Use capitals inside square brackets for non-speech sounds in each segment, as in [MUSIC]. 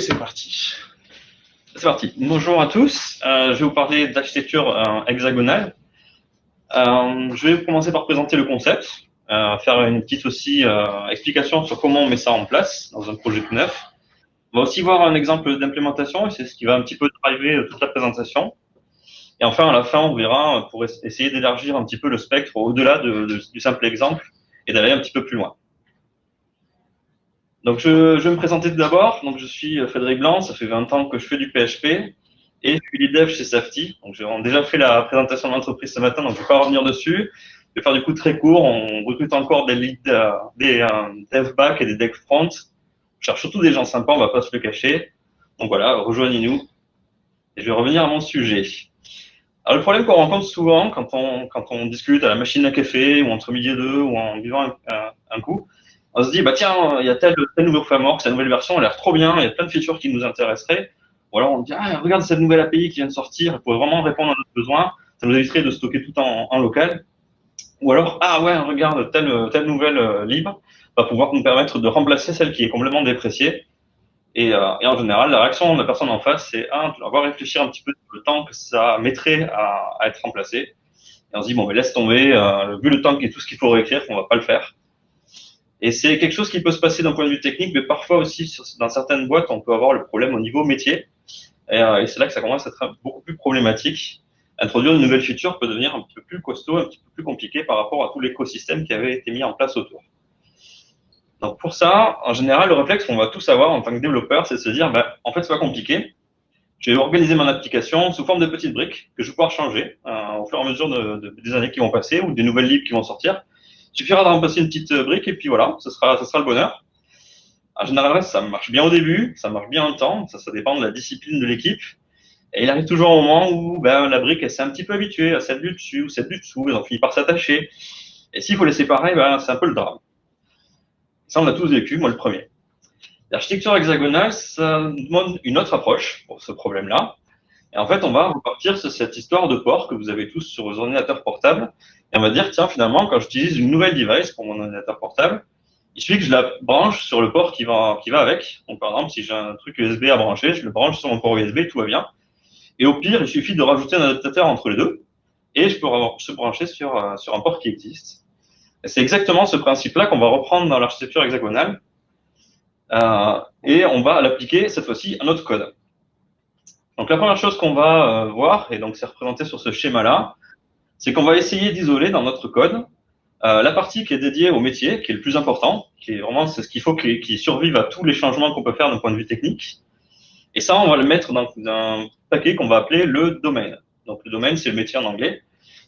C'est parti. C'est parti. Bonjour à tous. Euh, je vais vous parler d'architecture euh, hexagonale. Euh, je vais commencer par présenter le concept, faire une petite aussi explication sur comment on met ça en place dans un projet tout neuf. On va aussi voir un exemple d'implémentation et c'est ce qui va un petit peu driver toute la présentation. Et enfin, à la fin, on verra pour essayer d'élargir un petit peu le spectre au-delà du simple exemple et d'aller un petit peu plus loin. Donc, je, vais me présenter tout d'abord. Donc, je suis euh, Frédéric Blanc. Ça fait 20 ans que je fais du PHP et je suis lead dev chez Safety. Donc, j'ai déjà fait la présentation de l'entreprise ce matin, donc je ne vais pas revenir dessus. Je vais faire du coup très court. On recrute encore des lead, euh, des euh, dev back et des dev front. On cherche surtout des gens sympas, on va pas se le cacher. Donc voilà, rejoignez-nous. Et je vais revenir à mon sujet. Alors, le problème qu'on rencontre souvent quand on, discute à la machine à café ou entre midi et deux ou en vivant un, un coup, on se dit, bah tiens, il y a tel, tel nouveau framework, cette nouvelle version, elle a l'air trop bien, il y a plein de features qui nous intéresseraient. Ou alors on dit, ah, regarde cette nouvelle API qui vient de sortir, elle pourrait vraiment répondre à notre besoin, ça nous éviterait de stocker tout en, en local. Ou alors, ah ouais, regarde, telle, telle nouvelle euh, libre va pouvoir nous permettre de remplacer celle qui est complètement dépréciée. Et, euh, et en général, la réaction de la personne en face, c'est, un, on va réfléchir un petit peu sur le temps que ça mettrait à, à être remplacé. Et on se dit, bon, mais laisse tomber, euh, vu le temps et tout ce qu'il faut réécrire, on va pas le faire. Et c'est quelque chose qui peut se passer d'un point de vue technique, mais parfois aussi dans certaines boîtes, on peut avoir le problème au niveau métier. Euh, et, c'est là que ça commence à être beaucoup plus problématique. Introduire une nouvelle feature peut devenir un petit peu plus costaud, un petit peu plus compliqué par rapport à tout l'écosystème qui avait été mis en place autour. Donc pour ça, en général, le réflexe qu'on va tous avoir en tant que développeur, c'est de se dire, ben, en fait, c'est pas compliqué. Je vais organiser mon application sous forme de petites briques que je vais pouvoir changer euh, au fur et à mesure de, des années qui vont passer ou des nouvelles libres qui vont sortir. Il suffira de remplacer une petite euh, brique et puis voilà, ce sera, ce sera le bonheur. En général, ça marche bien au début, ça marche bien un temps, ça, ça dépend de la discipline de l'équipe. Et il arrive toujours un moment où ben, la brique, elle s'est un petit peu habituée à celle du dessus ou celle du dessous, et on finit par s'attacher. Et s'il faut les séparer, ben, c'est un peu le drame. Ça, on l'a tous vécu, moi le premier. L'architecture hexagonale, ça demande une autre approche pour ce problème-là. Et en fait, on va repartir sur cette histoire de port que vous avez tous sur vos ordinateurs portables et on va dire, tiens, finalement, quand j'utilise une nouvelle device pour mon ordinateur portable, il suffit que je la branche sur le port qui va, qui va avec. Donc, par exemple, si j'ai un truc USB à brancher, je le branche sur mon port USB, tout va bien. Et au pire, il suffit de rajouter un adaptateur entre les deux et je peux se brancher sur, euh, sur un port qui existe. C'est exactement ce principe-là qu'on va reprendre dans l'architecture hexagonale euh, et on va l'appliquer cette fois-ci à notre code. Donc la première chose qu'on va euh, voir, et donc c'est représenté sur ce schéma-là, c'est qu'on va essayer d'isoler dans notre code euh, la partie qui est dédiée au métier, qui est le plus important, qui est vraiment c'est ce qu'il faut qu'il survive à tous les changements qu'on peut faire d'un point de vue technique. Et ça, on va le mettre dans un paquet qu'on va appeler le domaine. Donc le domaine, c'est le métier en anglais.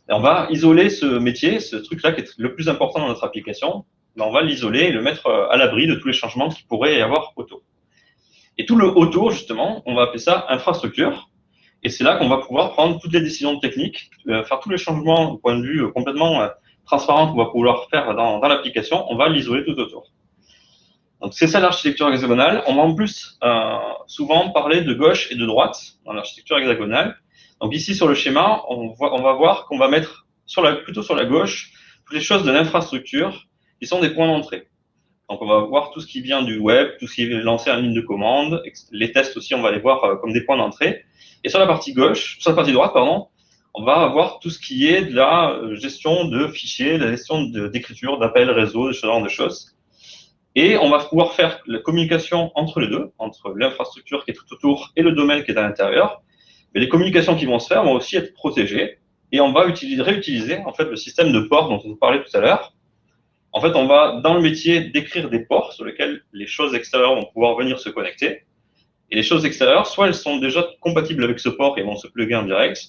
Et on va isoler ce métier, ce truc-là qui est le plus important dans notre application. On va l'isoler et le mettre euh, à l'abri de tous les changements qu'il pourrait y avoir autour. Et tout le autour, justement, on va appeler ça infrastructure. Et c'est là qu'on va pouvoir prendre toutes les décisions techniques, euh, faire tous les changements au point de vue euh, complètement euh, transparent qu'on va pouvoir faire dans, l'application. On va l'isoler tout autour. Donc c'est ça l'architecture hexagonale. On va en plus euh, souvent parler de gauche et de droite dans l'architecture hexagonale. Donc ici sur le schéma, on, on va voir qu'on va mettre sur la, plutôt sur la gauche toutes les choses de l'infrastructure qui sont des points d'entrée. Donc on va voir tout ce qui vient du web, tout ce qui est lancé en ligne de commande. Les tests aussi, on va les voir comme des points d'entrée. Et sur la partie gauche, sur la partie droite, pardon, on va avoir tout ce qui est de la euh, gestion de fichiers, la gestion d'écriture, d'appels réseau, ce genre de choses. Et on va pouvoir faire la communication entre les deux, entre l'infrastructure qui est tout autour et le domaine qui est à l'intérieur. Mais les communications qui vont se faire vont aussi être protégées. Et on va utiliser, réutiliser en fait le système de ports dont on vous parlait tout à l'heure. En fait, on va dans le métier décrire des ports sur lesquels les choses extérieures vont pouvoir venir se connecter. Et les choses extérieures, soit elles sont déjà compatibles avec ce port et vont se plugger en direct,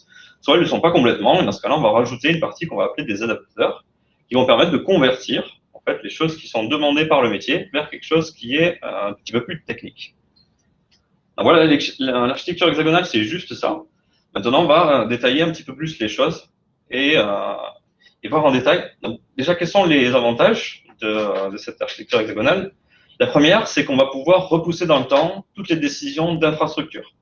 soit elles ne le sont pas complètement. Et dans ce cas-là, on va rajouter une partie qu'on va appeler des adaptateurs qui vont permettre de convertir en fait les choses qui sont demandées par le métier vers quelque chose qui est euh, un petit peu plus technique. Voilà, l'architecture hexagonale, c'est juste ça. Maintenant, on va euh, détailler un petit peu plus les choses et, euh, et voir en détail. Donc, déjà, quels sont les avantages de, de cette architecture hexagonale? La première, c'est qu'on va pouvoir repousser dans le temps toutes les décisions d'infrastructure.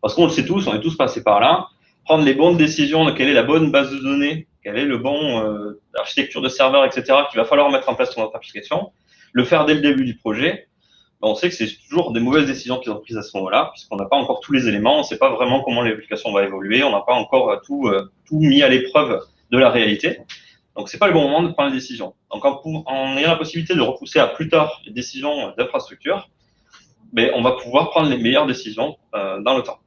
Parce qu'on le sait tous, on est tous passés par là, prendre les bonnes décisions de quelle est la bonne base de données, quelle est le bon euh, architecture de serveur, etc., qu'il va falloir mettre en place sur notre application, le faire dès le début du projet. ben, on sait que c'est toujours des mauvaises décisions qui sont prises à ce moment-là, puisqu'on n'a pas encore tous les éléments, on ne sait pas vraiment comment l'application va évoluer, on n'a pas encore tout, tout mis à l'épreuve de la réalité. Donc, c'est pas le bon moment de prendre les décisions. Donc, en, ayant la possibilité de repousser à plus tard les décisions d'infrastructure, ben, on va pouvoir prendre les meilleures décisions euh, dans le temps.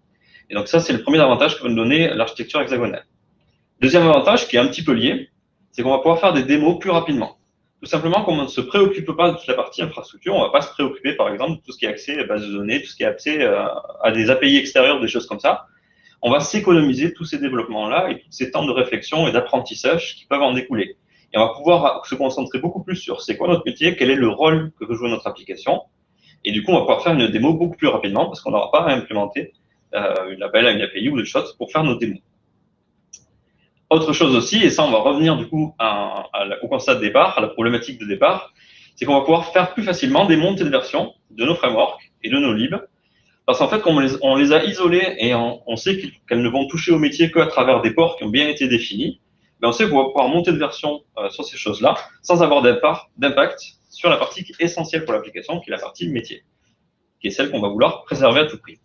Et donc, ça, c'est le premier avantage que va nous donner l'architecture hexagonale. Deuxième avantage, qui est un petit peu lié, c'est qu'on va pouvoir faire des démos plus rapidement. Tout simplement, comme on ne se préoccupe pas de toute la partie infrastructure, on ne va pas se préoccuper, par exemple, de tout ce qui est accès à base de données, tout ce qui est accès euh, à des API extérieures, des choses comme ça on va s'économiser tous ces développements-là et tous ces temps de réflexion et d'apprentissage qui peuvent en découler. Et on va pouvoir se concentrer beaucoup plus sur c'est quoi notre métier, quel est le rôle que veut jouer notre application. Et du coup, on va pouvoir faire une démo beaucoup plus rapidement parce qu'on n'aura pas à implémenter euh, une appel à une API ou des choses pour faire nos démos. Autre chose aussi, et ça, on va revenir du coup au constat de départ, à la problématique de départ, c'est qu'on va pouvoir faire plus facilement des montées de version de nos frameworks et de nos libs parce qu'en fait, quand on les, a isolés et on, sait qu'elles ne vont toucher au métier qu'à travers des ports qui ont bien été définis, ben on sait qu'on va pouvoir monter de version euh, sur ces choses-là sans avoir d'impact sur la partie essentielle pour l'application, qui est la partie métier, qui est celle qu'on va vouloir préserver à tout prix.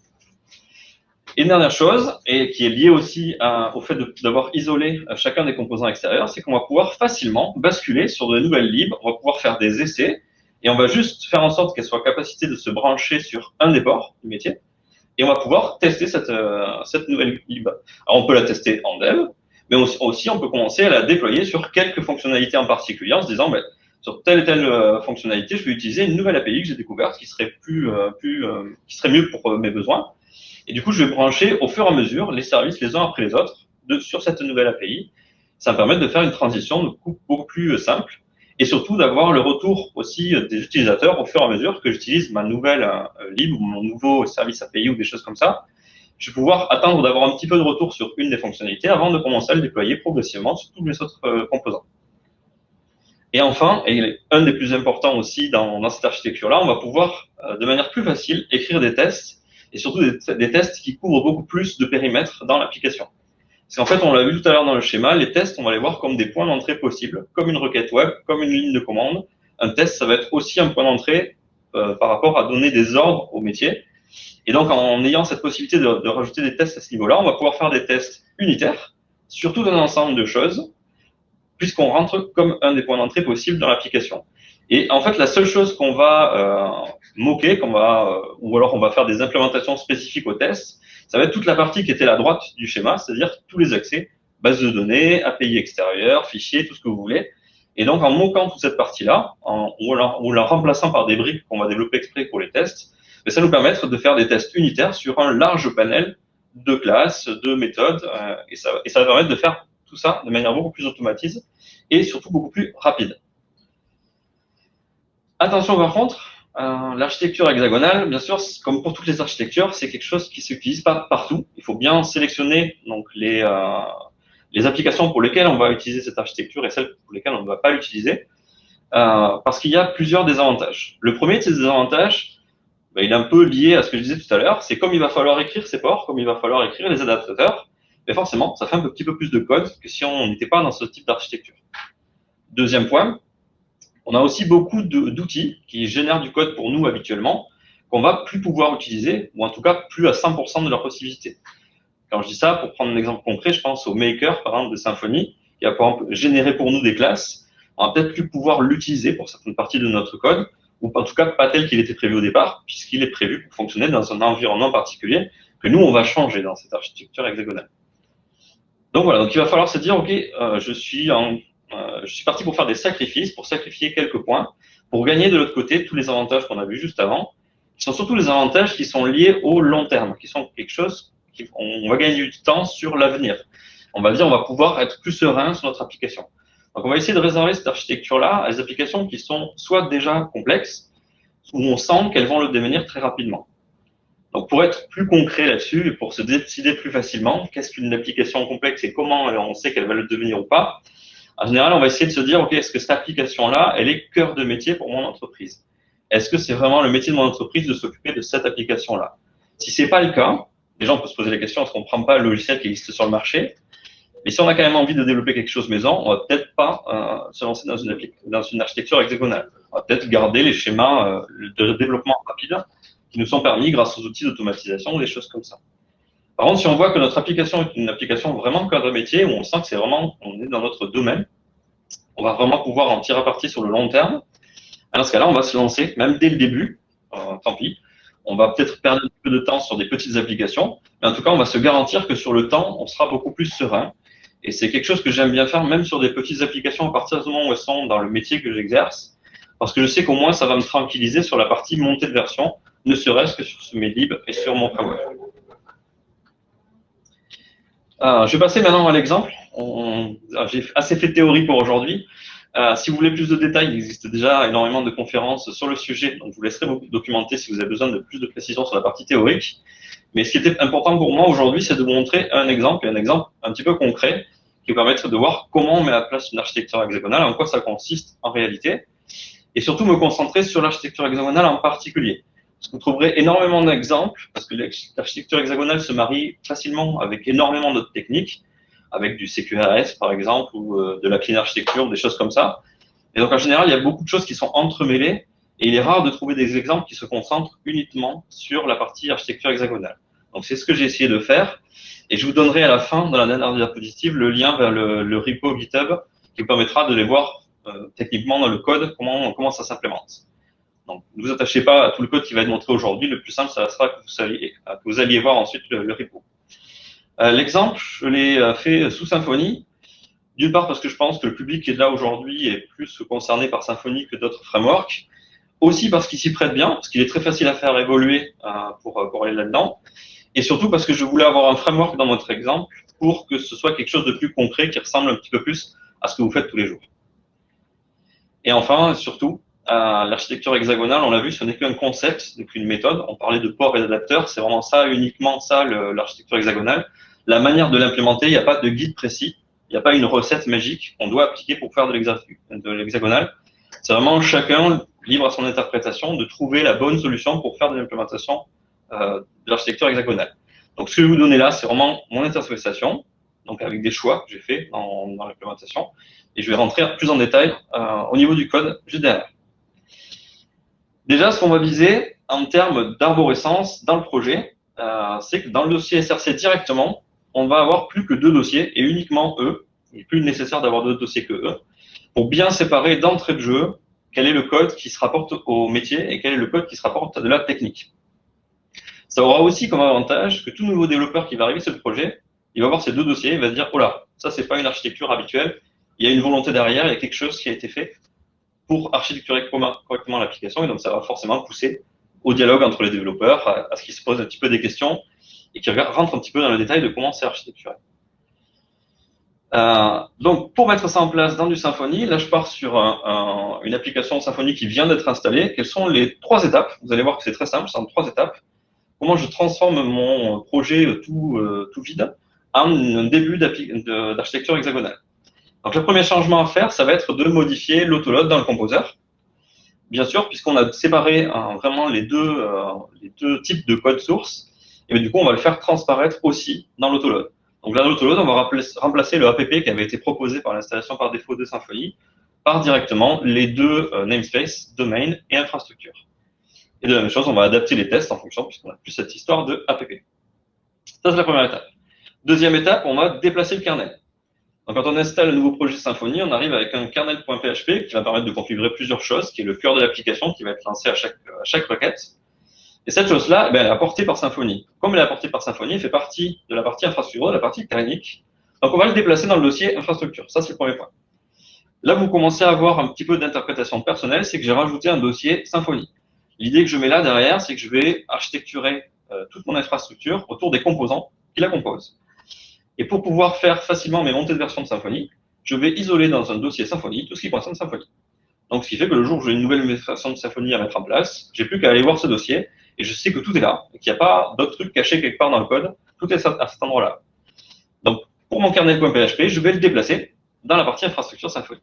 Et une dernière chose, et qui est liée aussi au fait d'avoir isolé euh, chacun des composants extérieurs, c'est qu'on va pouvoir facilement basculer sur de nouvelles libres, on va pouvoir faire des essais, et on va juste faire en sorte qu'elle soit capacité de se brancher sur un des ports du métier. Et on va pouvoir tester cette, euh, cette nouvelle lib. Alors, on peut la tester en dev, mais aussi, on peut commencer à la déployer sur quelques fonctionnalités en particulier en se disant, ben, sur telle et telle euh, fonctionnalité, je vais utiliser une nouvelle API que j'ai découverte qui serait plus, euh, plus, qui serait mieux pour mes besoins. Et du coup, je vais brancher au fur et à mesure les services les uns après les autres de, sur cette nouvelle API. Ça va permettre de faire une transition beaucoup plus simple et surtout d'avoir le retour aussi des utilisateurs au fur et à mesure que j'utilise ma nouvelle euh, ou mon nouveau service API ou des choses comme ça. Je vais pouvoir attendre d'avoir un petit peu de retour sur une des fonctionnalités avant de commencer à le déployer progressivement sur tous les autres euh, composants. Et enfin, et un des plus importants aussi dans, dans cette architecture-là, on va pouvoir euh, de manière plus facile écrire des tests et surtout des, des tests qui couvrent beaucoup plus de périmètres dans l'application. Parce qu'en fait, on l'a vu tout à l'heure dans le schéma, les tests, on va les voir comme des points d'entrée possibles, comme une requête web, comme une ligne de commande. Un test, ça va être aussi un point d'entrée euh, par rapport à donner des ordres au métier. Et donc, en ayant cette possibilité de, de rajouter des tests à ce niveau-là, on va pouvoir faire des tests unitaires sur tout un ensemble de choses, puisqu'on rentre comme un des points d'entrée possibles dans l'application. Et en fait, la seule chose qu'on va euh, moquer, qu'on va, euh, ou alors on va faire des implémentations spécifiques aux tests, ça va être toute la partie qui était à droite du schéma, c'est-à-dire tous les accès, base de données, API extérieure, fichiers, tout ce que vous voulez. Et donc, en moquant toute cette partie-là, ou, en la remplaçant par des briques qu'on va développer exprès pour les tests, ben, ça nous permettre de faire des tests unitaires sur un large panel de classes, de méthodes, euh, et, ça, et ça va permettre de faire tout ça de manière beaucoup plus automatisée et surtout beaucoup plus rapide. Attention par contre, euh, l'architecture hexagonale, bien sûr, comme pour toutes les architectures, c'est quelque chose qui s'utilise pas partout. Il faut bien sélectionner donc les, euh, applications pour lesquelles on va utiliser cette architecture et celles pour lesquelles on ne va pas l'utiliser, euh, parce qu'il y a plusieurs désavantages. Le premier de ces désavantages, ben, il est un peu lié à ce que je disais tout à l'heure, c'est comme il va falloir écrire ces ports, comme il va falloir écrire les adaptateurs, mais forcément, ça fait un petit peu plus de code que si on n'était pas dans ce type d'architecture. Deuxième point, on a aussi beaucoup d'outils qui génèrent du code pour nous habituellement, qu'on va plus pouvoir utiliser, ou en tout cas plus à 100% de leur possibilité. Quand je dis ça, pour prendre un exemple concret, je pense au Maker, par exemple, de Symfony, qui a par exemple généré pour nous des classes. On va peut-être plus pouvoir l'utiliser pour certaines parties de notre code, ou en tout cas pas tel qu'il était prévu au départ, puisqu'il est prévu pour fonctionner dans un environnement particulier que nous, on va changer dans cette architecture hexagonale. Donc voilà, donc il va falloir se dire, OK, euh, je suis en euh, je suis parti pour faire des sacrifices, pour sacrifier quelques points, pour gagner de l'autre côté tous les avantages qu'on a vus juste avant, qui sont surtout les avantages qui sont liés au long terme, qui sont quelque chose qui, on va gagner du temps sur l'avenir. On va dire, on va pouvoir être plus serein sur notre application. Donc, on va essayer de réserver cette architecture-là à des applications qui sont soit déjà complexes, où on sent qu'elles vont le devenir très rapidement. Donc, pour être plus concret là-dessus et pour se décider plus facilement, qu'est-ce qu'une application complexe et comment on sait qu'elle va le devenir ou pas, en général, on va essayer de se dire, OK, est-ce que cette application-là, elle est cœur de métier pour mon entreprise? Est-ce que c'est vraiment le métier de mon entreprise de s'occuper de cette application-là? Si c'est pas le cas, déjà, on peut se poser la question, est-ce qu'on ne prend pas le logiciel qui existe sur le marché? Mais si on a quand même envie de développer quelque chose maison, on va peut-être pas euh, se lancer dans une, dans une architecture hexagonale. on va peut-être garder les schémas euh, de développement rapide qui nous sont permis grâce aux outils d'automatisation, des choses comme ça. Par contre, si on voit que notre application est une application vraiment cadre métier, où on sent que c'est vraiment, on est dans notre domaine, on va vraiment pouvoir en tirer parti sur le long terme. Dans ce cas-là, on va se lancer, même dès le début, euh, tant pis, on va peut-être perdre un peu de temps sur des petites applications, mais en tout cas, on va se garantir que sur le temps, on sera beaucoup plus serein. Et c'est quelque chose que j'aime bien faire, même sur des petites applications, à partir du moment où elles sont dans le métier que j'exerce, parce que je sais qu'au moins, ça va me tranquilliser sur la partie montée de version, ne serait-ce que sur ce Medlib et sur mon framework. Euh, je vais passer maintenant à l'exemple. J'ai assez fait théorie pour aujourd'hui. Euh, si vous voulez plus de détails, il existe déjà énormément de conférences sur le sujet, donc je vous laisserai vous documenter si vous avez besoin de plus de précision sur la partie théorique. Mais ce qui était important pour moi aujourd'hui, c'est de vous montrer un exemple, et un exemple un petit peu concret, qui va permettre de voir comment on met à place une architecture hexagonale, en quoi ça consiste en réalité, et surtout me concentrer sur l'architecture hexagonale en particulier. Vous trouverez énormément d'exemples, parce que l'architecture hexagonale se marie facilement avec énormément d'autres techniques, avec du CQRS par exemple, ou euh, de la clean architecture, des choses comme ça. Et donc en général, il y a beaucoup de choses qui sont entremêlées, et il est rare de trouver des exemples qui se concentrent uniquement sur la partie architecture hexagonale. Donc c'est ce que j'ai essayé de faire, et je vous donnerai à la fin, dans la dernière diapositive, le lien vers le, le repo GitHub qui vous permettra de les voir euh, techniquement dans le code, comment, comment ça s'implémente. Ne vous attachez pas à tout le code qui va être montré aujourd'hui. Le plus simple, ça sera que vous alliez, que vous alliez voir ensuite le, repo. Euh, L'exemple, je l'ai euh, fait sous Symfony. D'une part parce que je pense que le public qui est là aujourd'hui est plus concerné par Symfony que d'autres frameworks. Aussi parce qu'il s'y prête bien, parce qu'il est très facile à faire évoluer euh, pour, pour aller là-dedans. Et surtout parce que je voulais avoir un framework dans votre exemple pour que ce soit quelque chose de plus concret qui ressemble un petit peu plus à ce que vous faites tous les jours. Et enfin, surtout, l'architecture hexagonale, on l'a vu, ce n'est qu'un concept, n'est qu'une méthode. On parlait de port et d'adapteur, c'est vraiment ça, uniquement ça, l'architecture hexagonale. La manière de l'implémenter, il n'y a pas de guide précis, il n'y a pas une recette magique qu'on doit appliquer pour faire de l'hexagonal. C'est vraiment chacun libre à son interprétation de trouver la bonne solution pour faire de l'implémentation euh, de l'architecture hexagonale. Donc, ce que je vais vous donner là, c'est vraiment mon interprétation, donc avec des choix que j'ai fait dans, dans l'implémentation. Et je vais rentrer plus en détail euh, au niveau du code juste derrière. Déjà, ce qu'on va viser en termes d'arborescence dans le projet, euh, c'est que dans le dossier SRC directement, on va avoir plus que deux dossiers et uniquement eux. Il n'est plus nécessaire d'avoir d'autres dossiers que eux pour bien séparer d'entrée de jeu quel est le code qui se rapporte au métier et quel est le code qui se rapporte à de la technique. Ça aura aussi comme avantage que tout nouveau développeur qui va arriver sur le projet, il va voir ces deux dossiers, il va se dire, oh là, ça c'est pas une architecture habituelle, il y a une volonté derrière, il y a quelque chose qui a été fait pour architecturer correctement l'application, et donc ça va forcément pousser au dialogue entre les développeurs, à, ce qu'ils se posent un petit peu des questions, et qu'ils rentrent un petit peu dans le détail de comment c'est architecturé. Euh, donc, pour mettre ça en place dans du Symfony, là, je pars sur une application Symfony qui vient d'être installée. Quelles sont les trois étapes? Vous allez voir que c'est très simple, c'est en trois étapes. Comment je transforme mon projet tout, euh, tout vide en un début d'architecture hexagonale. Donc le premier changement à faire, ça va être de modifier l'autoload dans le composer. Bien sûr, puisqu'on a séparé hein, vraiment les deux, euh, les deux types de code source, et du coup, on va le faire transparaître aussi dans l'autoload. Donc dans l'autoload, on va remplacer le app qui avait été proposé par l'installation par défaut de Symfony par directement les deux euh, namespaces, domain et infrastructure. Et de la même chose, on va adapter les tests en fonction, puisqu'on a plus cette histoire de app. Ça, c'est la première étape. Deuxième étape, on va déplacer le kernel. Donc, quand on installe un nouveau projet Symfony, on arrive avec un kernel.php qui va permettre de configurer plusieurs choses, qui est le cœur de l'application qui va être lancé à chaque, requête. Et cette chose-là, ben, elle est apportée par Symfony. Comme elle est apportée par Symfony, elle fait partie de la partie infrastructure, de la partie technique. Donc, on va le déplacer dans le dossier infrastructure. Ça, c'est le premier point. Là, vous commencez à avoir un petit peu d'interprétation personnelle, c'est que j'ai rajouté un dossier Symfony. L'idée que je mets là derrière, c'est que je vais architecturer euh, toute mon infrastructure autour des composants qui la composent. Et pour pouvoir faire facilement mes montées de version de Symfony, je vais isoler dans un dossier Symfony tout ce qui concerne Symfony. Donc, ce qui fait que le jour où j'ai une nouvelle version de Symfony à mettre en place, j'ai plus qu'à aller voir ce dossier et je sais que tout est là, et qu'il n'y a pas d'autres trucs cachés quelque part dans le code. Tout est à cet endroit-là. Donc, pour mon kernel.php, je vais le déplacer dans la partie infrastructure Symfony.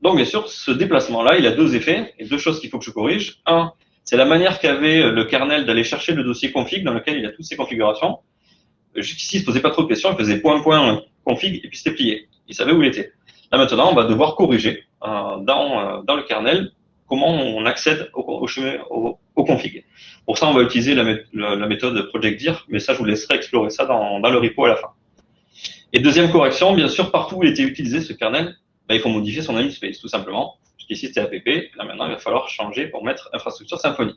Donc, bien sûr, ce déplacement-là, il a deux effets et deux choses qu'il faut que je corrige. Un, c'est la manière qu'avait le kernel d'aller chercher le dossier config dans lequel il a toutes ces configurations. Jusqu'ici, il se posait pas trop de questions, il faisait point, point, config, et puis c'était plié. Il savait où il était. Là, maintenant, on va devoir corriger euh, dans, euh, dans le kernel comment on accède au, au, au, config. Pour ça, on va utiliser la, méthode ProjectDir, mais ça, je vous laisserai explorer ça dans, le repo à la fin. Et deuxième correction, bien sûr, partout où il était utilisé ce kernel, bah, il faut modifier son namespace, tout simplement. Puisqu'ici, c'était app. Là, maintenant, il va falloir changer pour mettre infrastructure Symfony.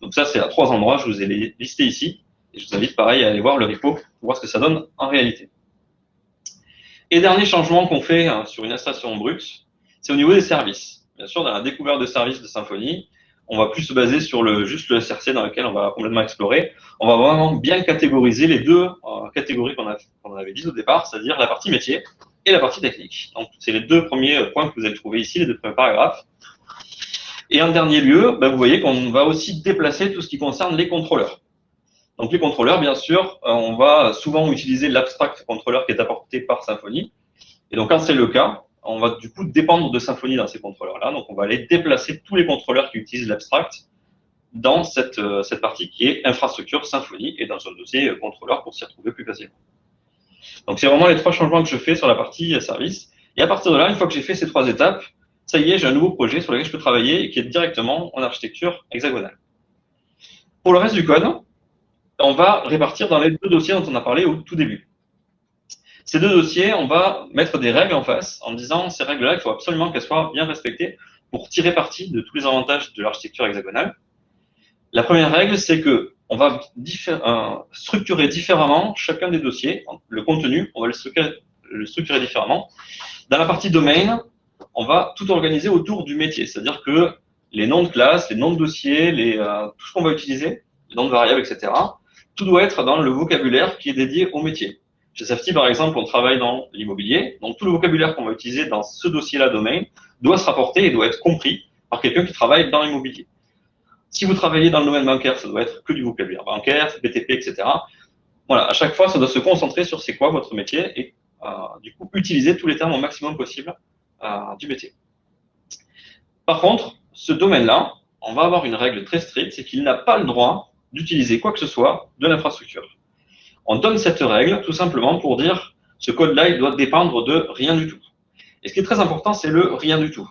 Donc ça, c'est à trois endroits. Je vous ai listé ici. Et je vous invite, pareil, à aller voir le repo pour voir ce que ça donne en réalité. Et dernier changement qu'on fait hein, sur une installation brute, c'est au niveau des services. Bien sûr, dans la découverte de services de Symfony, on va plus se baser sur le, juste le SRC dans lequel on va complètement explorer. On va vraiment bien catégoriser les deux euh, catégories qu'on qu avait dites au départ, c'est-à-dire la partie métier et la partie technique. Donc, c'est les deux premiers points que vous allez trouver ici, les deux premiers paragraphes. Et en dernier lieu, ben, vous voyez qu'on va aussi déplacer tout ce qui concerne les contrôleurs. Donc, les contrôleurs, bien sûr, euh, on va souvent utiliser l'abstract contrôleur qui est apporté par Symfony. Et donc, quand c'est le cas, on va du coup dépendre de Symfony dans ces contrôleurs-là. Donc, on va aller déplacer tous les contrôleurs qui utilisent l'abstract dans cette, euh, cette partie qui est infrastructure Symfony et dans un dossier euh, contrôleur pour s'y retrouver plus facilement. Donc, c'est vraiment les trois changements que je fais sur la partie service. Et à partir de là, une fois que j'ai fait ces trois étapes, ça y est, j'ai un nouveau projet sur lequel je peux travailler et qui est directement en architecture hexagonale. Pour le reste du code, on va répartir dans les deux dossiers dont on a parlé au tout début. Ces deux dossiers, on va mettre des règles en face en disant ces règles-là, il faut absolument qu'elles soient bien respectées pour tirer parti de tous les avantages de l'architecture hexagonale. La première règle, c'est que on va euh, structurer différemment chacun des dossiers. Le contenu, on va le structurer, différemment. Dans la partie domaine, on va tout organiser autour du métier, c'est-à-dire que les noms de classe, les noms de dossiers, euh, tout ce qu'on va utiliser, les noms de variables, etc., tout doit être dans le vocabulaire qui est dédié au métier. Chez Safety, par exemple, on travaille dans l'immobilier. Donc, tout le vocabulaire qu'on va utiliser dans ce dossier-là domaine doit se rapporter et doit être compris par quelqu'un qui travaille dans l'immobilier. Si vous travaillez dans le domaine bancaire, ça doit être que du vocabulaire bancaire, BTP, etc. Voilà, à chaque fois, ça doit se concentrer sur c'est quoi votre métier et euh, du coup, utiliser tous les termes au maximum possible euh, du métier. Par contre, ce domaine-là, on va avoir une règle très stricte, c'est qu'il n'a pas le droit d'utiliser quoi que ce soit de l'infrastructure. On donne cette règle tout simplement pour dire ce code-là, il doit dépendre de rien du tout. Et ce qui est très important, c'est le rien du tout.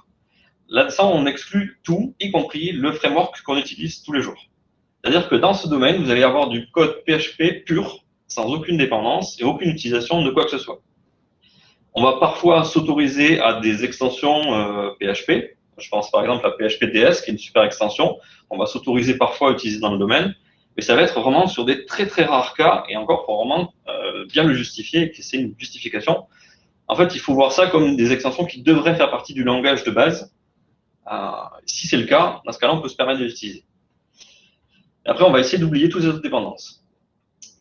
Là-dedans, on exclut tout, y compris le framework qu'on utilise tous les jours. C'est-à-dire que dans ce domaine, vous allez avoir du code PHP pur, sans aucune dépendance et aucune utilisation de quoi que ce soit. On va parfois s'autoriser à des extensions euh, PHP. Je pense par exemple à PHPDS, qui est une super extension. On va s'autoriser parfois à utiliser dans le domaine mais ça va être vraiment sur des très très rares cas, et encore pour vraiment euh, bien le justifier, que c'est une justification. En fait, il faut voir ça comme des extensions qui devraient faire partie du langage de base. Euh, si c'est le cas, dans ce cas-là, on peut se permettre de l'utiliser. Après, on va essayer d'oublier toutes les autres dépendances.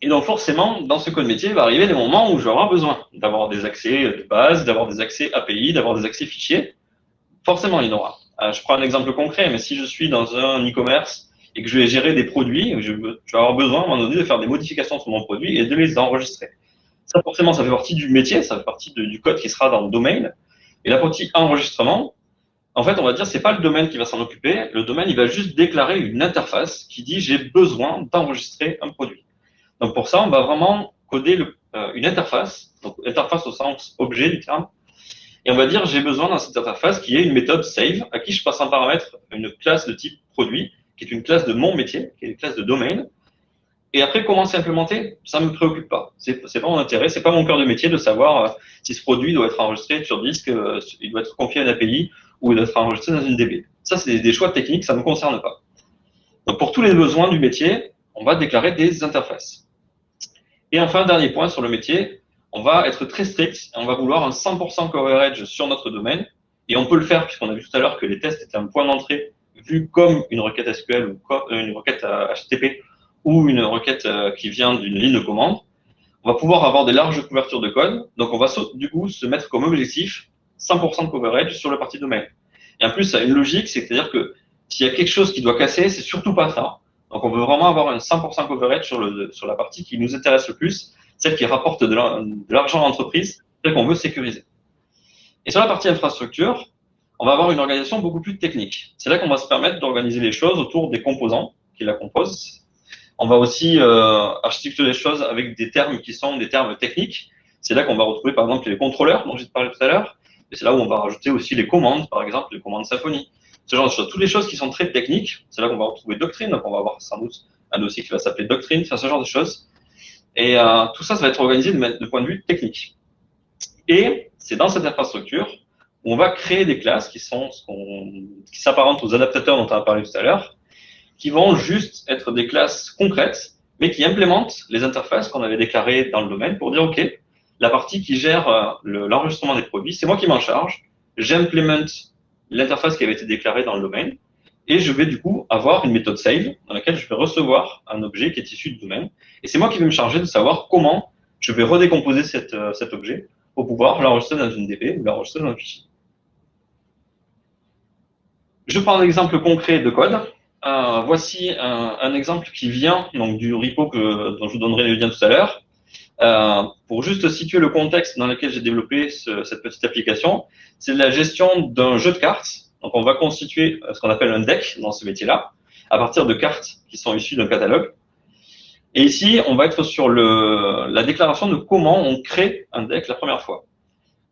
Et donc, forcément, dans ce code métier, il va arriver des moments où je vais besoin d'avoir des accès de base, d'avoir des accès API, d'avoir des accès fichiers. Forcément, il y en aura. Euh, je prends un exemple concret, mais si je suis dans un e-commerce et que je vais gérer des produits, je, vais avoir besoin à un moment donné de faire des modifications sur mon produit et de les enregistrer. Ça, forcément, ça fait partie du métier, ça fait partie du code qui sera dans le domaine. Et la partie enregistrement, en fait, on va dire, c'est pas le domaine qui va s'en occuper. Le domaine, il va juste déclarer une interface qui dit j'ai besoin d'enregistrer un produit. Donc pour ça, on va vraiment coder euh, une interface, donc interface au sens objet du terme, et on va dire j'ai besoin dans cette interface qui est une méthode save à qui je passe en paramètre une classe de type produit qui est une classe de mon métier, qui est une classe de domaine. Et après, comment c'est implémenté Ça ne me préoccupe pas. C'est pas mon intérêt, c'est pas mon cœur de métier de savoir euh, si ce produit doit être enregistré sur disque, euh, il doit être confié à une API ou il doit être enregistré dans une DB. Ça, c'est des choix techniques, ça ne me concerne pas. Donc, pour tous les besoins du métier, on va déclarer des interfaces. Et enfin, dernier point sur le métier, on va être très strict, on va vouloir un 100% coverage sur notre domaine, et on peut le faire puisqu'on a vu tout à l'heure que les tests étaient un point d'entrée vu comme une requête SQL ou euh, une requête HTTP ou une requête qui vient d'une ligne de commande, on va pouvoir avoir des larges couvertures de code. Donc, on va du coup se mettre comme objectif 100% de coverage sur la partie domaine. Et en plus, ça a une logique, c'est-à-dire que s'il y a quelque chose qui doit casser, c'est surtout pas ça. Donc, on veut vraiment avoir un 100% coverage sur, sur la partie qui nous intéresse le plus, celle qui rapporte de l'argent à l'entreprise, celle qu'on veut sécuriser. Et sur la partie infrastructure, on va avoir une organisation beaucoup plus technique. C'est là qu'on va se permettre d'organiser les choses autour des composants qui la composent. On va aussi euh, architecturer les choses avec des termes qui sont des termes techniques. C'est là qu'on va retrouver par exemple les contrôleurs dont j'ai parlé tout à l'heure. Et c'est là où on va rajouter aussi les commandes, par exemple les commandes Symfony. ce genre de choses. Toutes les choses qui sont très techniques, c'est là qu'on va retrouver doctrine, donc on va avoir sans doute un dossier qui va s'appeler doctrine, enfin, ce genre de choses. Et euh, tout ça, ça va être organisé de, de point de vue technique. Et c'est dans cette infrastructure on va créer des classes qui sont qui s'apparentent aux adaptateurs dont on a parlé tout à l'heure, qui vont juste être des classes concrètes, mais qui implémentent les interfaces qu'on avait déclarées dans le domaine pour dire, OK, la partie qui gère euh, l'enregistrement des produits, c'est moi qui m'en charge, j'implémente l'interface qui avait été déclarée dans le domaine, et je vais du coup avoir une méthode save dans laquelle je vais recevoir un objet qui est issu du domaine. Et c'est moi qui vais me charger de savoir comment je vais redécomposer euh, cet objet pour pouvoir l'enregistrer dans une DB ou l'enregistrer dans un fichier. Je prends un exemple concret de code. Euh, voici un, un, exemple qui vient donc du repo que, dont je vous donnerai le lien tout à l'heure. Euh, pour juste situer le contexte dans lequel j'ai développé ce, cette petite application, c'est la gestion d'un jeu de cartes. Donc, on va constituer ce qu'on appelle un deck dans ce métier-là, à partir de cartes qui sont issues d'un catalogue. Et ici, on va être sur la déclaration de comment on crée un deck la première fois.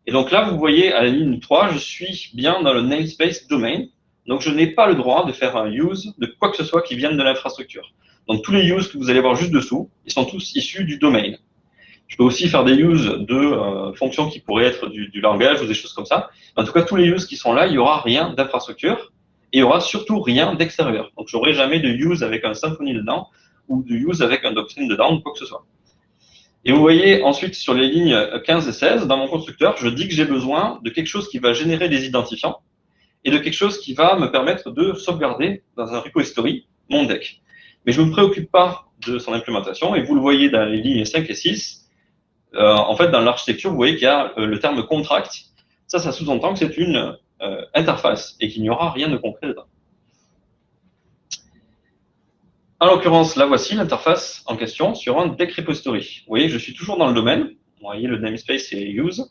Et donc là, vous voyez à la ligne 3, je suis bien dans le namespace domain. Donc, je n'ai pas le droit de faire un use de quoi que ce soit qui vienne de l'infrastructure. Donc, tous les use que vous allez voir juste dessous, ils sont tous issus du domain. Je peux aussi faire des use de euh, fonctions qui pourraient être du, langage ou des choses comme ça. En tout cas, tous les use qui sont là, il n'y aura rien d'infrastructure et il n'y aura surtout rien d'extérieur. Donc, j'aurai jamais de use avec un Symfony dedans ou de use avec un doctrine dedans ou quoi que ce soit. Et vous voyez ensuite sur les lignes 15 et 16, dans mon constructeur, je dis que j'ai besoin de quelque chose qui va générer des identifiants et de quelque chose qui va me permettre de sauvegarder dans un repository mon deck. Mais je ne me préoccupe pas de son implémentation et vous le voyez dans les lignes 5 et 6, euh, en fait, dans l'architecture, vous voyez qu'il y a euh, le terme contract. Ça, ça sous-entend que c'est une euh, interface et qu'il n'y aura rien de concret dedans. En l'occurrence, là voici l'interface en question sur un deck repository. Vous voyez, je suis toujours dans le domaine. Vous voyez, le namespace c'est use.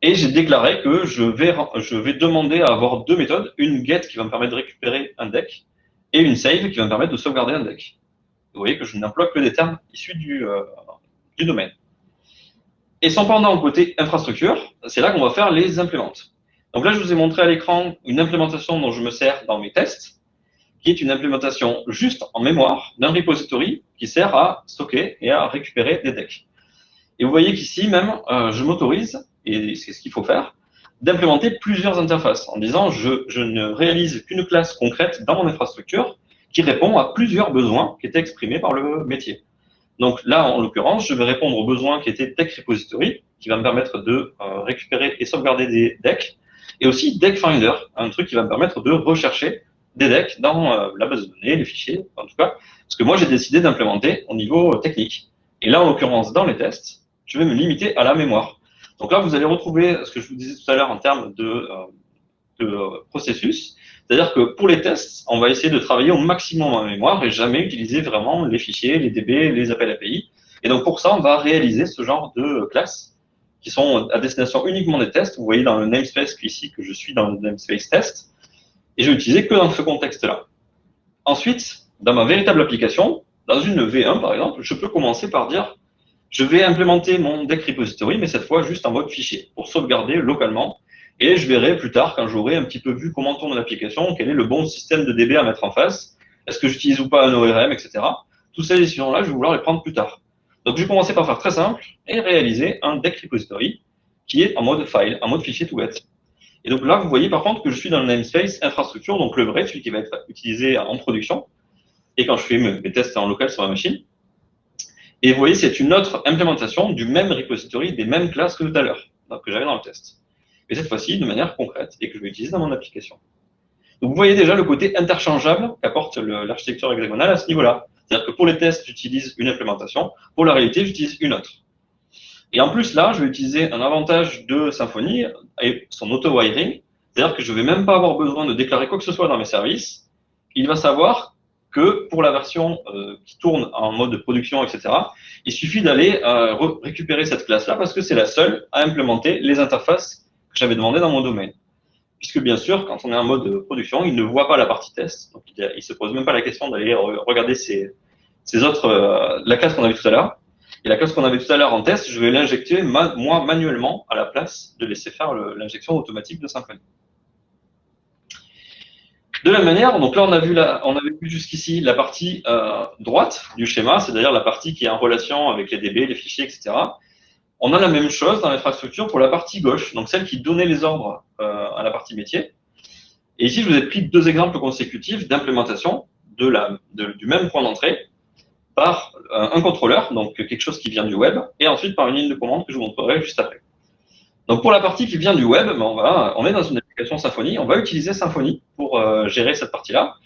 Et j'ai déclaré que je vais, demander à avoir deux méthodes. Une get qui va me permettre de récupérer un deck et une save qui va me permettre de sauvegarder un deck. Vous voyez que je n'emploie que des termes issus du, euh, du domaine. Et sans pendant côté infrastructure, c'est là qu'on va faire les implémentes. Donc là, je vous ai montré à l'écran une implémentation dont je me sers dans mes tests, qui est une implémentation juste en mémoire d'un repository qui sert à stocker et à récupérer des decks. Et vous voyez qu'ici même, euh, je m'autorise, et c'est ce qu'il faut faire, d'implémenter plusieurs interfaces en disant je, ne réalise qu'une classe concrète dans mon infrastructure qui répond à plusieurs besoins qui étaient exprimés par le métier. Donc là, en l'occurrence, je vais répondre aux besoins qui étaient Deck Repository, qui va me permettre de euh, récupérer et sauvegarder des decks, et aussi Deck Finder, un truc qui va me permettre de rechercher des decks dans euh, la base de données, les fichiers, en tout cas, ce que moi j'ai décidé d'implémenter au niveau technique. Et là, en l'occurrence, dans les tests, je vais me limiter à la mémoire. Donc là, vous allez retrouver ce que je vous disais tout à l'heure en termes de, euh, de processus. C'est-à-dire que pour les tests, on va essayer de travailler au maximum en mémoire et jamais utiliser vraiment les fichiers, les DB, les appels API. Et donc pour ça, on va réaliser ce genre de classes qui sont à destination uniquement des tests. Vous voyez dans le namespace ici que je suis dans le namespace test. Et je vais que dans ce contexte-là. Ensuite, dans ma véritable application, dans une V1 par exemple, je peux commencer par dire je vais implémenter mon deck repository, mais cette fois juste en mode fichier, pour sauvegarder localement et je verrai plus tard, quand j'aurai un petit peu vu comment tourne l'application, quel est le bon système de DB à mettre en face, est-ce que j'utilise ou pas un ORM, etc. Toutes ces décisions-là, je vais vouloir les prendre plus tard. Donc, je vais commencer par faire très simple et réaliser un deck repository qui est en mode file, en mode fichier tout bête. Et donc là, vous voyez par contre que je suis dans le namespace infrastructure, donc le vrai, celui qui va être utilisé en production, et quand je fais mes tests en local sur la machine. Et vous voyez, c'est une autre implémentation du même repository, des mêmes classes que tout à l'heure, que j'avais dans le test mais cette fois-ci de manière concrète et que je vais utiliser dans mon application. Donc vous voyez déjà le côté interchangeable qu'apporte l'architecture hexagonale à ce niveau-là. C'est-à-dire que pour les tests, j'utilise une implémentation, pour la réalité, j'utilise une autre. Et en plus, là, je vais utiliser un avantage de Symfony et son auto-wiring, c'est-à-dire que je ne vais même pas avoir besoin de déclarer quoi que ce soit dans mes services. Il va savoir que pour la version euh, qui tourne en mode production, etc., il suffit d'aller euh, récupérer cette classe-là parce que c'est la seule à implémenter les interfaces que j'avais demandé dans mon domaine. Puisque bien sûr, quand on est en mode production, il ne voit pas la partie test. Donc il ne se pose même pas la question d'aller regarder ces autres, euh, la classe qu'on avait tout à l'heure. Et la classe qu'on avait tout à l'heure en test, je vais l'injecter moi manuellement à la place de laisser faire l'injection automatique de Symfony. De la même manière, donc là on a vu, avait vu jusqu'ici la partie euh, droite du schéma, c'est-à-dire la partie qui est en relation avec les DB, les fichiers, etc. On a la même chose dans l'infrastructure pour la partie gauche, donc celle qui donnait les ordres euh, à la partie métier. Et ici, je vous ai pris deux exemples consécutifs d'implémentation du même point d'entrée par euh, un contrôleur, donc quelque chose qui vient du web, et ensuite par une ligne de commande que je vous montrerai juste après. Donc pour la partie qui vient du web, ben, on, on est dans une Symfony, on va utiliser Symfony pour euh, gérer cette partie-là.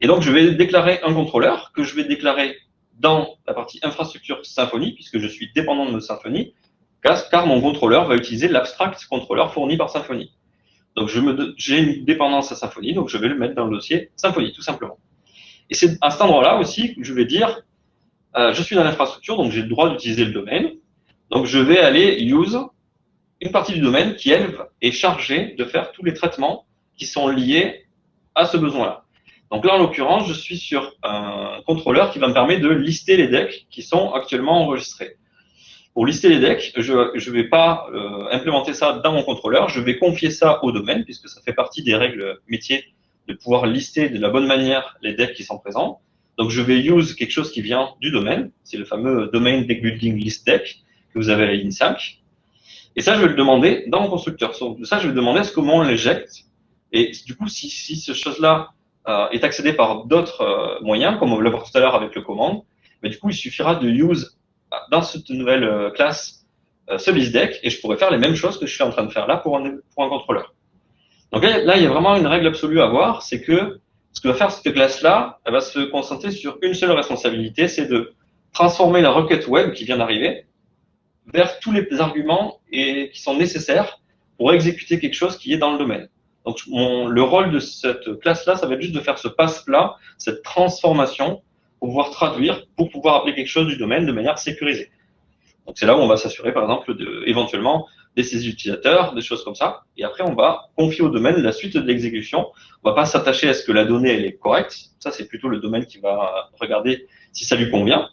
Et donc je vais déclarer un contrôleur que je vais déclarer dans la partie infrastructure Symfony, puisque je suis dépendant de Symfony, car mon contrôleur va utiliser l'abstract contrôleur fourni par Symfony. Donc j'ai une dépendance à Symfony, donc je vais le mettre dans le dossier Symfony, tout simplement. Et c'est à cet endroit-là aussi que je vais dire, euh, je suis dans l'infrastructure, donc j'ai le droit d'utiliser le domaine. Donc je vais aller use une partie du domaine qui, elle, est chargée de faire tous les traitements qui sont liés à ce besoin-là. Donc là, en l'occurrence, je suis sur un contrôleur qui va me permettre de lister les decks qui sont actuellement enregistrés. Pour lister les decks, je ne vais pas euh, implémenter ça dans mon contrôleur, je vais confier ça au domaine, puisque ça fait partie des règles métiers de pouvoir lister de la bonne manière les decks qui sont présents. Donc je vais use quelque chose qui vient du domaine, c'est le fameux domain deck building list deck que vous avez à 5. Et ça, je vais le demander dans mon constructeur. Donc, ça, je vais demander ce comment on l'éjecte. Et du coup, si, si ce chose-là euh, est accédé par d'autres euh, moyens, comme on l'a vu tout à l'heure avec le commande, mais du coup, il suffira de use dans cette nouvelle euh, classe ce deck et je pourrais faire les mêmes choses que je suis en train de faire là pour un, pour un contrôleur. Donc là, il y a vraiment une règle absolue à voir, c'est que ce que va faire cette classe-là, elle va se concentrer sur une seule responsabilité, c'est de transformer la requête web qui vient d'arriver vers tous les arguments et, qui sont nécessaires pour exécuter quelque chose qui est dans le domaine. Donc, le rôle de cette classe-là, ça va être juste de faire ce passe-là, cette transformation, pour pouvoir traduire, pour pouvoir appeler quelque chose du domaine de manière sécurisée. Donc, c'est là où on va s'assurer, par exemple, de, éventuellement, des saisies utilisateurs, des choses comme ça. Et après, on va confier au domaine la suite de l'exécution. On va pas s'attacher à ce que la donnée, elle est correcte. Ça, c'est plutôt le domaine qui va regarder si ça lui convient.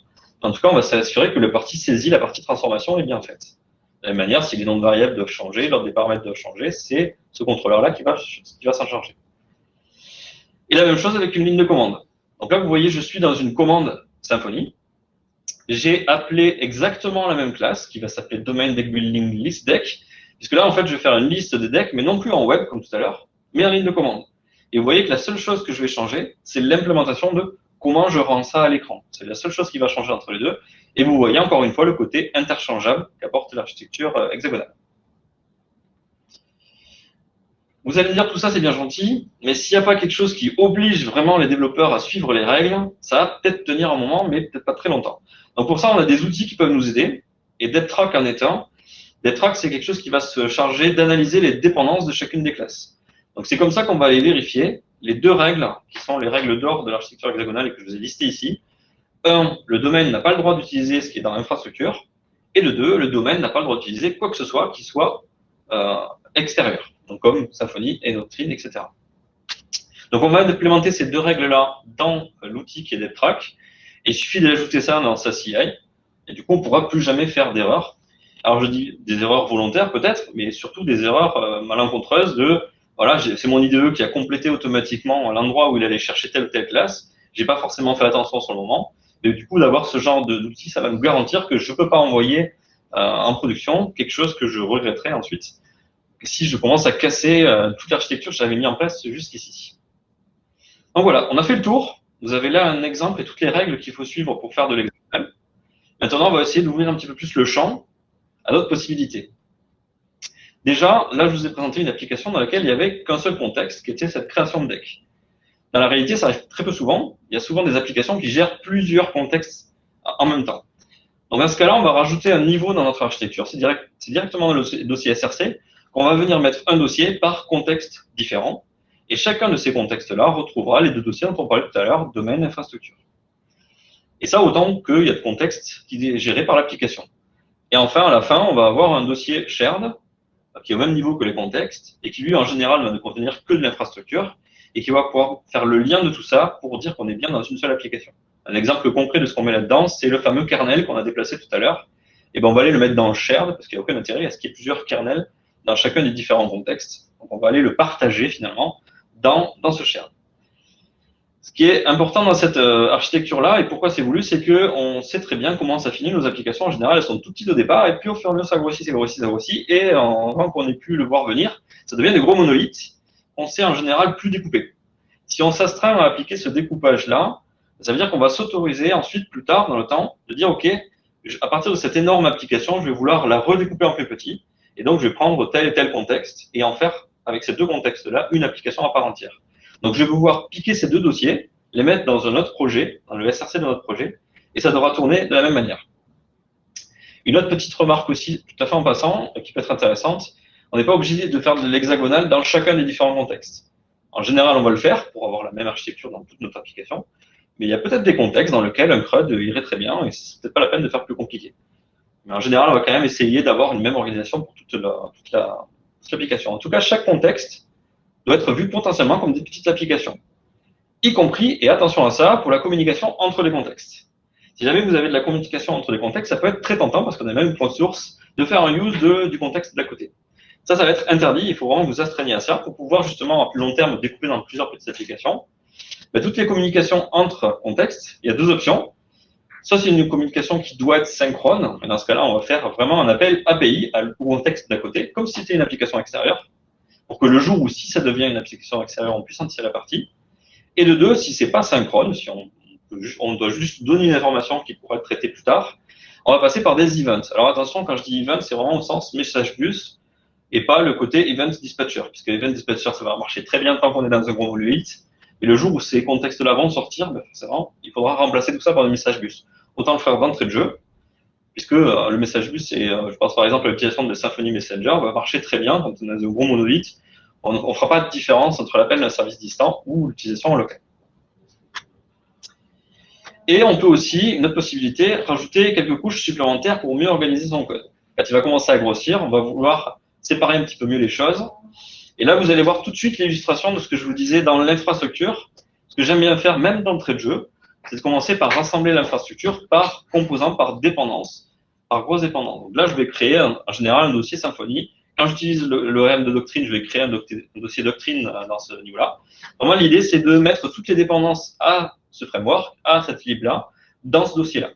En tout cas, on va s'assurer que la partie saisie, la partie transformation est bien faite. De la même manière, si les noms de variables doivent changer, l'ordre des paramètres doivent changer, c'est ce contrôleur-là qui va, qui va s'en charger. Et la même chose avec une ligne de commande. Donc là, vous voyez, je suis dans une commande Symfony. J'ai appelé exactement la même classe qui va s'appeler domain deck building list deck, puisque là, en fait, je vais faire une liste de decks, mais non plus en web comme tout à l'heure, mais en ligne de commande. Et vous voyez que la seule chose que je vais changer, c'est l'implémentation de comment je rends ça à l'écran. C'est la seule chose qui va changer entre les deux. Et vous voyez encore une fois le côté interchangeable qu'apporte l'architecture euh, hexagonale. Vous allez me dire tout ça c'est bien gentil, mais s'il n'y a pas quelque chose qui oblige vraiment les développeurs à suivre les règles, ça va peut-être tenir un moment, mais peut-être pas très longtemps. Donc pour ça, on a des outils qui peuvent nous aider, et DevTrack en est un. C'est quelque chose qui va se charger d'analyser les dépendances de chacune des classes. Donc c'est comme ça qu'on va aller vérifier les deux règles, qui sont les règles d'or de l'architecture hexagonale et que je vous ai listées ici. Un, le domaine n'a pas le droit d'utiliser ce qui est dans l'infrastructure. Et le deux, le domaine n'a pas le droit d'utiliser quoi que ce soit qui soit euh, extérieur, donc comme Symfony et Doctrine, etc. Donc on va implémenter ces deux règles-là dans l'outil qui est DevTrack. Et il suffit d'ajouter ça dans sa CI. Et du coup, on ne pourra plus jamais faire d'erreurs. Alors je dis des erreurs volontaires peut-être, mais surtout des erreurs euh, malencontreuses de voilà, c'est mon IDE qui a complété automatiquement l'endroit où il allait chercher telle ou telle classe. J'ai pas forcément fait attention sur le moment. Mais du coup, d'avoir ce genre d'outil, ça va nous garantir que je peux pas envoyer euh, en production quelque chose que je regretterai ensuite si je commence à casser euh, toute l'architecture que j'avais mis en place jusqu'ici. Donc voilà, on a fait le tour. Vous avez là un exemple et toutes les règles qu'il faut suivre pour faire de l'exemple. Maintenant, on va essayer d'ouvrir un petit peu plus le champ à d'autres possibilités. Déjà, là, je vous ai présenté une application dans laquelle il n'y avait qu'un seul contexte, qui était cette création de deck. Dans la réalité, ça arrive très peu souvent. Il y a souvent des applications qui gèrent plusieurs contextes en même temps. Donc, dans ce cas-là, on va rajouter un niveau dans notre architecture. C'est direct, directement dans le dossier SRC qu'on va venir mettre un dossier par contexte différent. Et chacun de ces contextes-là retrouvera les deux dossiers dont on parlait tout à l'heure, domaine, infrastructure. Et ça, autant qu'il y a de contextes qui est géré par l'application. Et enfin, à la fin, on va avoir un dossier shared qui est au même niveau que les contextes, et qui lui, en général, va ne contenir que de l'infrastructure, et qui va pouvoir faire le lien de tout ça pour dire qu'on est bien dans une seule application. Un exemple concret de ce qu'on met là-dedans, c'est le fameux kernel qu'on a déplacé tout à l'heure. Et ben, on va aller le mettre dans shared, parce qu'il n'y a aucun intérêt à ce qu'il y ait plusieurs kernels dans chacun des différents contextes. Donc, on va aller le partager, finalement, dans, dans ce shared. Ce qui est important dans cette euh, architecture-là, et pourquoi c'est voulu, c'est qu'on sait très bien comment ça finit. Nos applications, en général, elles sont toutes petites au départ, et puis au fur et à mesure, ça grossit, ça grossit, ça grossit, et en avant qu'on ait pu le voir venir, ça devient des gros monolithes. On sait en général plus découper. Si on s'astreint à appliquer ce découpage-là, ça veut dire qu'on va s'autoriser ensuite, plus tard dans le temps, de dire, OK, à partir de cette énorme application, je vais vouloir la redécouper en plus petit, et donc je vais prendre tel et tel contexte, et en faire, avec ces deux contextes-là, une application à part entière. Donc, je vais pouvoir piquer ces deux dossiers, les mettre dans un autre projet, dans le SRC de notre projet, et ça devra tourner de la même manière. Une autre petite remarque aussi, tout à fait en passant, qui peut être intéressante, on n'est pas obligé de faire de l'hexagonal dans chacun des différents contextes. En général, on va le faire pour avoir la même architecture dans toute notre application, mais il y a peut-être des contextes dans lesquels un CRUD irait très bien, et c'est peut-être pas la peine de faire plus compliqué. Mais en général, on va quand même essayer d'avoir une même organisation pour toute l'application. En tout cas, chaque contexte doit être vu potentiellement comme des petites applications. Y compris, et attention à ça, pour la communication entre les contextes. Si jamais vous avez de la communication entre les contextes, ça peut être très tentant parce qu'on a même une source de faire un use du contexte d'à côté. Ça, ça va être interdit. Il faut vraiment vous astreigner à ça pour pouvoir justement à plus long terme découper dans plusieurs petites applications. Ben, toutes les communications entre contextes, il y a deux options. Soit c'est une communication qui doit être synchrone, et dans ce cas-là, on va faire vraiment un appel API au contexte d'à côté, comme si c'était une application extérieure pour que le jour où si ça devient une application extérieure, on puisse en tirer la partie. Et de deux, si c'est pas synchrone, si on, doit juste donner une information qui pourra être traitée plus tard, on va passer par des events. Alors attention, quand je dis event, c'est vraiment au sens message bus et pas le côté event dispatcher, puisque event dispatcher, ça va marcher très bien tant qu'on est dans un gros volume. Et le jour où ces contextes-là vont sortir, ben forcément, il faudra remplacer tout ça par des messages bus. Autant le faire d'entrée de jeu, puisque euh, le message bus, et euh, je pense par exemple à l'utilisation de Symfony Messenger, va marcher très bien quand on a de gros monolithes. On ne fera pas de différence entre l'appel d'un service distant ou l'utilisation en local. Et on peut aussi, une autre possibilité, rajouter quelques couches supplémentaires pour mieux organiser son code. Quand il va commencer à grossir, on va vouloir séparer un petit peu mieux les choses. Et là, vous allez voir tout de suite l'illustration de ce que je vous disais dans l'infrastructure. Ce que j'aime bien faire, même d'entrée de jeu, c'est de commencer par rassembler l'infrastructure par composant, par dépendance, par grosse dépendance. Donc là, je vais créer en général un dossier Symfony. Quand j'utilise le, de doctrine, je vais créer un, dossier doctrine euh, dans ce niveau-là. Moi, l'idée, c'est de mettre toutes les dépendances à ce framework, à cette lib-là, dans ce dossier-là.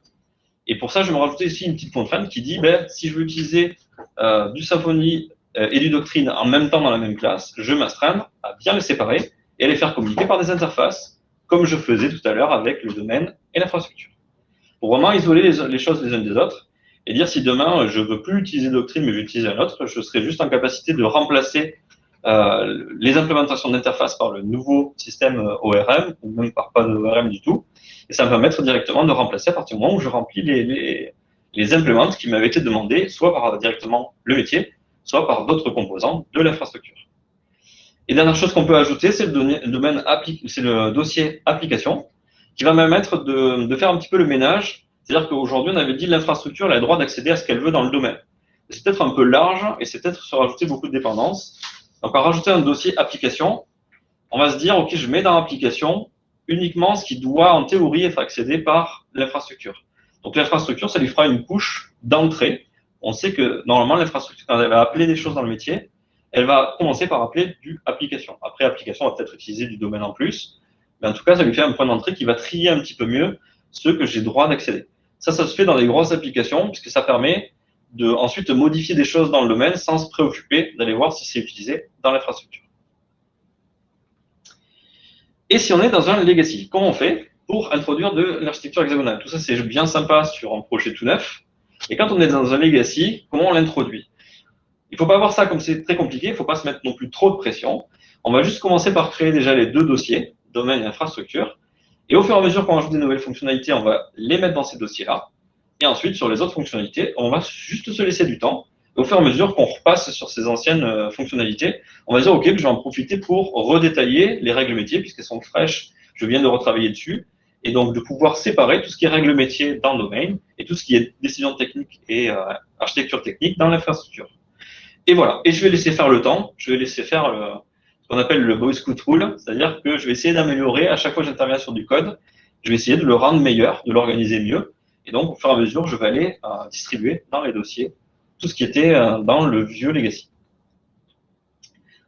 Et pour ça, je vais me rajouter ici une petite contrainte qui dit, ben, si je veux utiliser euh, du Symfony euh, et du doctrine en même temps dans la même classe, je m'astreindre à bien les séparer et à les faire communiquer par des interfaces comme je faisais tout à l'heure avec le domaine et l'infrastructure. Pour vraiment isoler les, choses les unes des autres et dire si demain je veux plus utiliser Doctrine mais utiliser un autre, je serai juste en capacité de remplacer euh, les implémentations d'interface par le nouveau système euh, ORM, ou même par pas de ORM du tout. Et ça va me permettre directement de remplacer à partir du moment où je remplis les, les, qui m'avaient été demandés, soit par directement le métier, soit par d'autres composants de l'infrastructure. Et dernière chose qu'on peut ajouter, c'est le, domaine c'est le dossier application, qui va me permettre de, faire un petit peu le ménage. C'est-à-dire qu'aujourd'hui, on avait dit l'infrastructure a le droit d'accéder à ce qu'elle veut dans le domaine. C'est peut-être un peu large et c'est peut-être se rajouter beaucoup de dépendances. Donc, en rajouter un dossier application, on va se dire, OK, je mets dans l'application uniquement ce qui doit, en théorie, être accédé par l'infrastructure. Donc, l'infrastructure, ça lui fera une couche d'entrée. On sait que, normalement, l'infrastructure, quand elle va appeler des choses dans le métier, elle va commencer par appeler du application. Après, application va peut-être utiliser du domaine en plus, mais en tout cas, ça lui fait un point d'entrée qui va trier un petit peu mieux ce que j'ai droit d'accéder. Ça, ça se fait dans les grosses applications, puisque ça permet de ensuite modifier des choses dans le domaine sans se préoccuper d'aller voir si c'est utilisé dans l'infrastructure. Et si on est dans un legacy, comment on fait pour introduire de l'architecture hexagonale? Tout ça, c'est bien sympa sur un projet tout neuf. Et quand on est dans un legacy, comment on l'introduit? Il faut pas voir ça comme c'est très compliqué, il faut pas se mettre non plus trop de pression. On va juste commencer par créer déjà les deux dossiers, domaine et infrastructure. Et au fur et à mesure qu'on ajoute des nouvelles fonctionnalités, on va les mettre dans ces dossiers-là. Et ensuite, sur les autres fonctionnalités, on va juste se laisser du temps. Et au fur et à mesure qu'on repasse sur ces anciennes euh, fonctionnalités, on va dire, OK, je vais en profiter pour redétailler les règles métiers, puisqu'elles sont fraîches, je viens de retravailler dessus. Et donc, de pouvoir séparer tout ce qui est règles métiers dans le domaine et tout ce qui est décision technique et euh, architecture technique dans l'infrastructure. Et voilà. Et je vais laisser faire le temps. Je vais laisser faire le, ce qu'on appelle le Boy Scout Rule. C'est-à-dire que je vais essayer d'améliorer à chaque fois que j'interviens sur du code. Je vais essayer de le rendre meilleur, de l'organiser mieux. Et donc, au fur et à mesure, je vais aller euh, distribuer dans les dossiers tout ce qui était euh, dans le vieux legacy.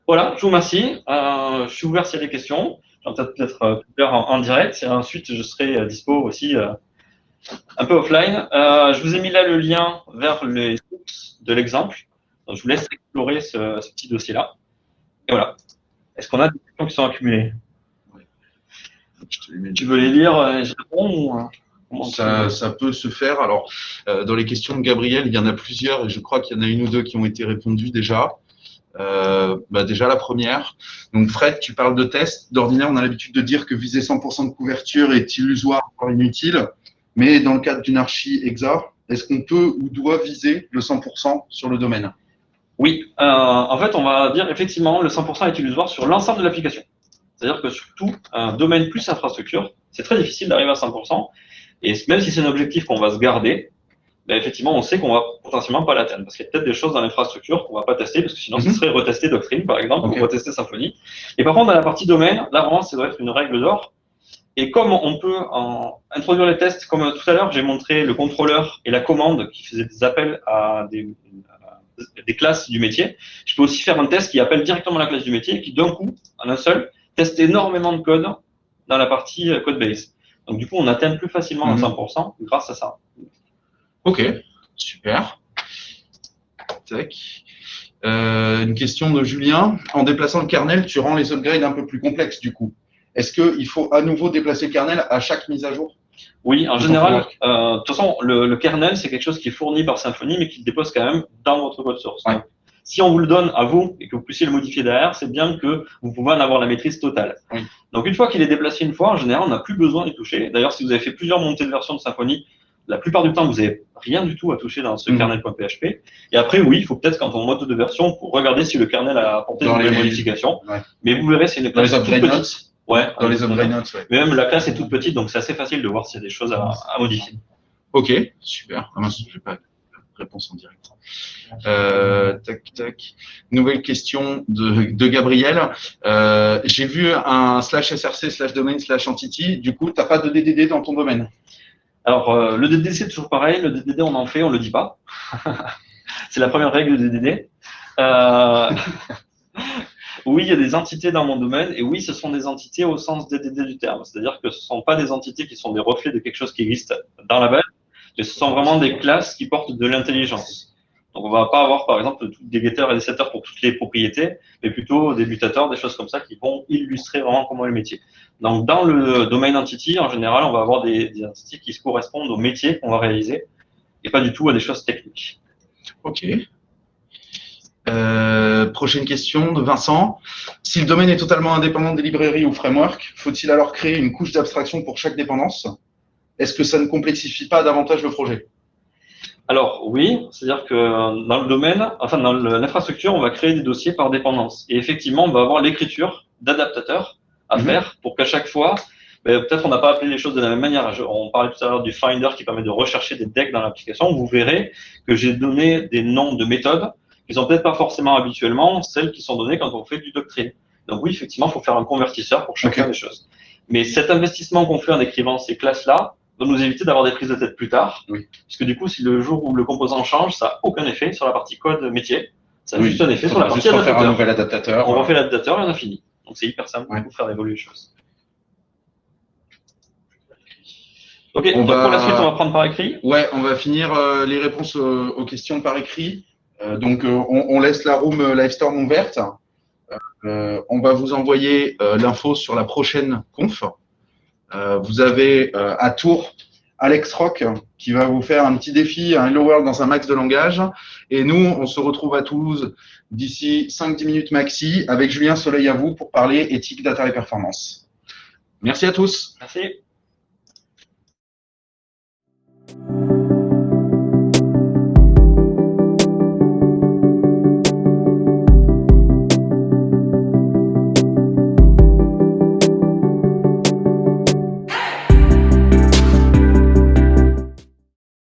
Voilà, je vous remercie. Euh, je suis ouvert s'il y a des questions. J'en peut-être plus en, en, direct. Et ensuite, je serai dispo aussi un peu offline. je vous ai mis là le lien vers les sources de l'exemple. Je vous laisse explorer ce, petit dossier-là. Et voilà. Est-ce qu'on a des questions qui sont accumulées Tu veux les lire et je réponds ça, ça, peut se faire. Alors, euh, dans les questions de Gabriel, il y en a plusieurs et je crois qu'il y en a une ou deux qui ont été répondues déjà. Euh, bah déjà la première. Donc Fred, tu parles de tests. D'ordinaire, on a l'habitude de dire que viser 100% de couverture est illusoire, voire inutile. Mais dans le cadre d'une archi exa, est-ce qu'on peut ou doit viser le 100% sur le domaine? Oui. Euh, en fait, on va dire effectivement le 100% est illusoire sur l'ensemble de l'application. C'est-à-dire que surtout un domaine plus infrastructure, c'est très difficile d'arriver à 100%. Et même si c'est un objectif qu'on va se garder, ben effectivement, on sait qu'on va potentiellement pas l'atteindre. Parce qu'il y a peut-être des choses dans l'infrastructure qu'on va pas tester, parce que sinon, ce mhm. serait retester Doctrine, par exemple, ou retester Symfony. Et par contre, dans la partie domaine, là, vraiment, ça doit être une règle d'or. Et comme on peut en introduire les tests, comme tout à l'heure, j'ai montré le contrôleur et la commande qui faisaient des appels à des, des classes du métier, je peux aussi faire un test qui appelle directement la classe du métier et qui, d'un coup, en un seul, teste énormément de code dans la partie euh, code base. Donc, du coup, on atteint plus facilement le 100% mhm. grâce à ça. Ok, super. Euh, une question de Julien. En déplaçant le kernel, tu rends les upgrades un peu plus complexes du coup. Est-ce qu'il faut à nouveau déplacer le kernel à chaque mise à jour? Oui, en général. Euh, de toute façon, le, kernel, c'est quelque chose qui est fourni par Symfony, mais qui dépose quand même dans votre code source. si on vous le donne à vous et que vous puissiez le modifier derrière, c'est bien que vous pouvez en avoir la maîtrise totale. Donc une fois qu'il est déplacé une fois, en général, on n'a plus besoin d'y toucher. D'ailleurs, si vous avez fait plusieurs montées de version de Symfony, la plupart du temps, vous n'avez rien du tout à toucher dans ce mhm. kernel.php. Et après, oui, il faut peut-être, quand on monte de version, pour regarder si le kernel a apporté des modifications. Mais vous verrez, c'est une classe toute petite. Ouais, dans les upgrade notes, Mais même la classe est toute petite, donc c'est assez facile de voir s'il y a des choses à, modifier. Ok, super. Ah je n'ai pas de réponse en direct. Euh, tac, tac. Nouvelle question de, de Gabriel. Euh, J'ai vu un slash src slash domain slash entity. Du coup, tu n'as pas de DDD dans ton domaine? Alors, euh, le DDD, c'est toujours pareil. Le DDD, on en fait, on le dit pas. [LAUGHS] c'est la première règle du DDD. Oui, il y a des entités dans mon domaine, et oui, ce sont des entités au sens DDD du terme. C'est-à-dire que ce ne sont pas des entités qui sont des reflets de quelque chose qui existe dans la base, mais ce sont vraiment des classes qui portent de l'intelligence. Donc, on va pas avoir, par exemple, des getters et des setters pour toutes les propriétés, mais plutôt des mutateurs, des choses comme ça qui vont illustrer vraiment comment est le métier. Donc, dans le domaine entity, en général, on va avoir des, des entités qui se correspondent au métier qu'on va réaliser et pas du tout à des choses techniques. OK. Euh, prochaine question de Vincent. Si le domaine est totalement indépendant des librairies ou frameworks, faut-il alors créer une couche d'abstraction pour chaque dépendance? Est-ce que ça ne complexifie pas davantage le projet? Alors oui, c'est-à-dire que dans le domaine, enfin dans l'infrastructure, on va créer des dossiers par dépendance. Et effectivement, on va avoir l'écriture d'adaptateurs à mhm. faire pour qu'à chaque fois, ben, peut-être on n'a pas appelé les choses de la même manière. on parlait tout à l'heure du Finder qui permet de rechercher des decks dans l'application. Vous verrez que j'ai donné des noms de méthodes qui sont peut-être pas forcément habituellement celles qui sont données quand on fait du doctrine. Donc oui, effectivement, il faut faire un convertisseur pour chacun des choses. Mais cet investissement qu'on fait en écrivant ces classes-là, va nous éviter d'avoir des prises de tête plus tard. Oui. Parce que du coup, si le jour où le composant change, ça n'a aucun effet sur la partie code métier. Ça a juste un effet sur la partie adaptateur. un nouvel adaptateur. On refait l'adaptateur et on a fini. Donc c'est hyper simple pour faire évoluer les choses. Ok, donc pour la suite, on va prendre par écrit. Ouais, on va finir euh, les réponses euh, aux questions par écrit. Euh, donc on, on, laisse la room Livestorm ouverte. on va vous envoyer l'info sur la prochaine conf. Euh, vous avez euh, à Tours Alex Rock qui va vous faire un petit défi, un Hello World dans un max de langage. Et nous, on se retrouve à Toulouse d'ici 5-10 minutes maxi avec Julien Soleil à vous pour parler éthique, data et performance. Merci à tous. Merci.